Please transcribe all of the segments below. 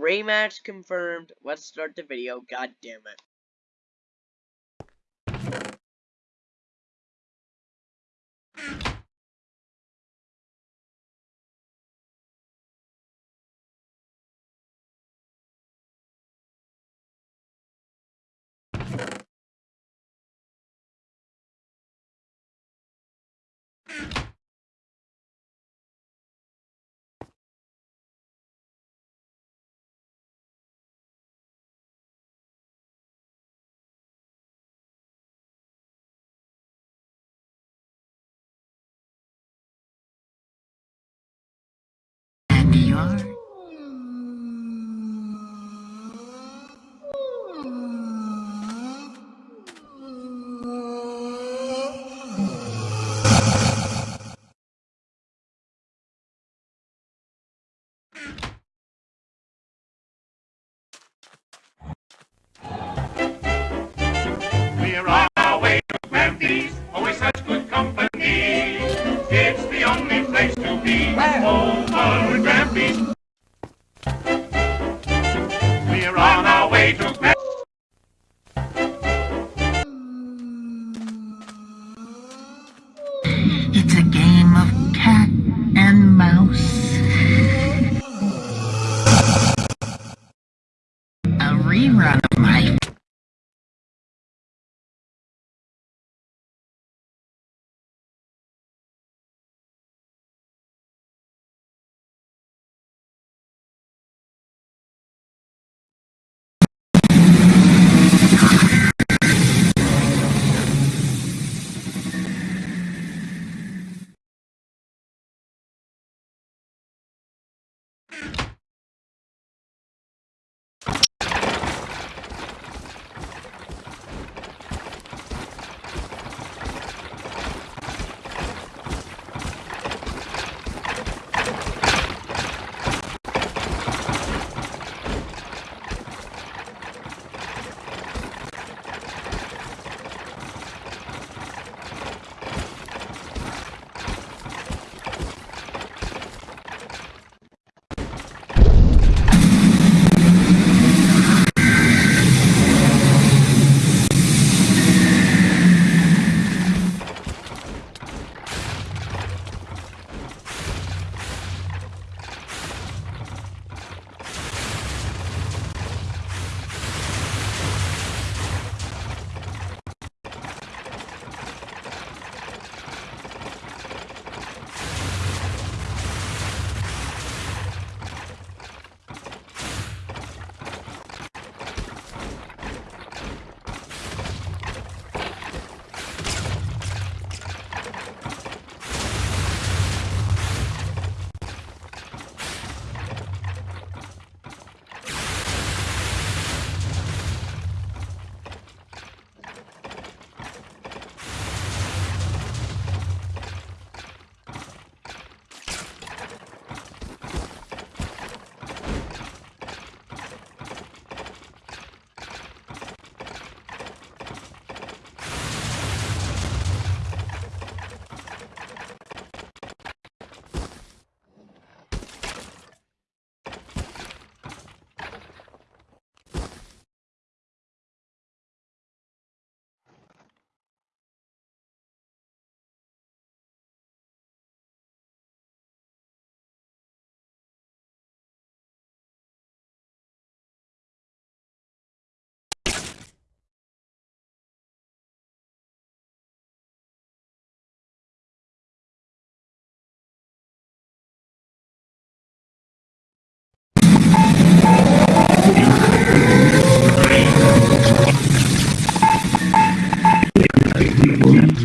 Rematch confirmed. Let's start the video. God damn it. Right.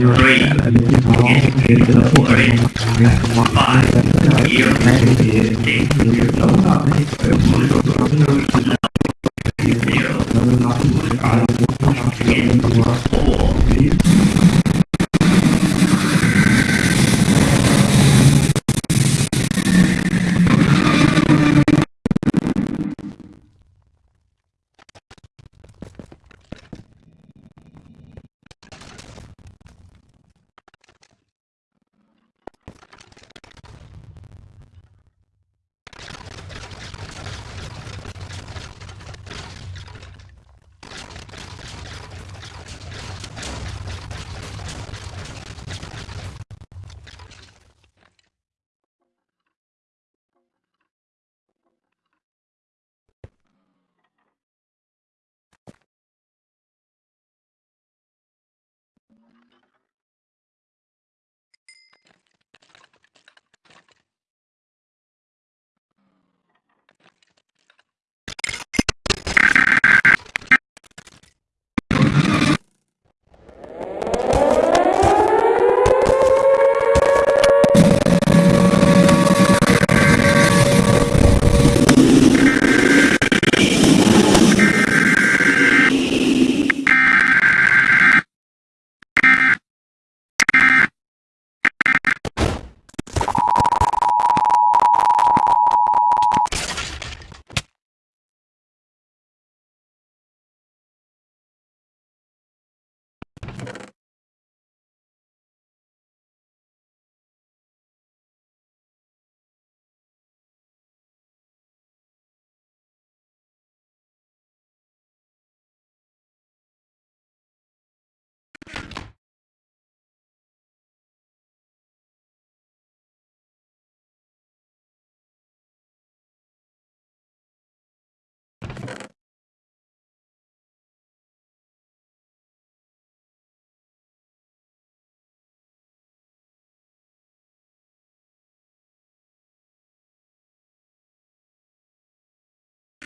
Three, four, five,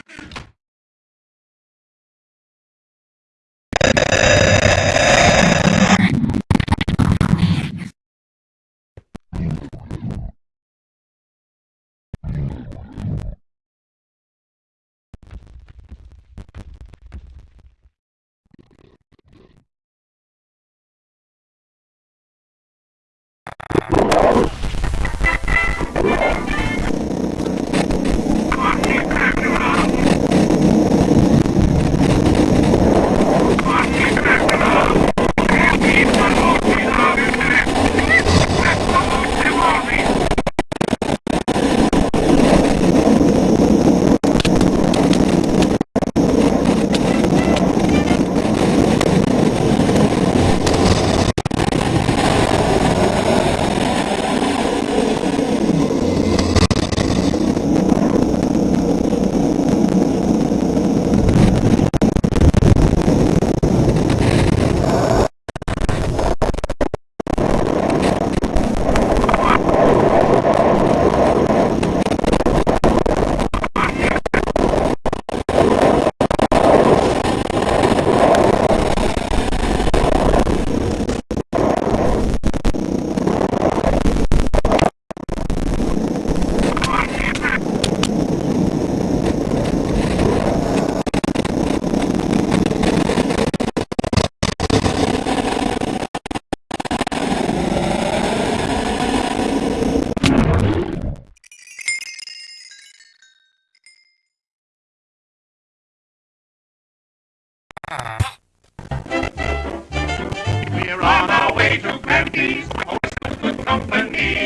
you We're on our way to Grampy's, always such good company.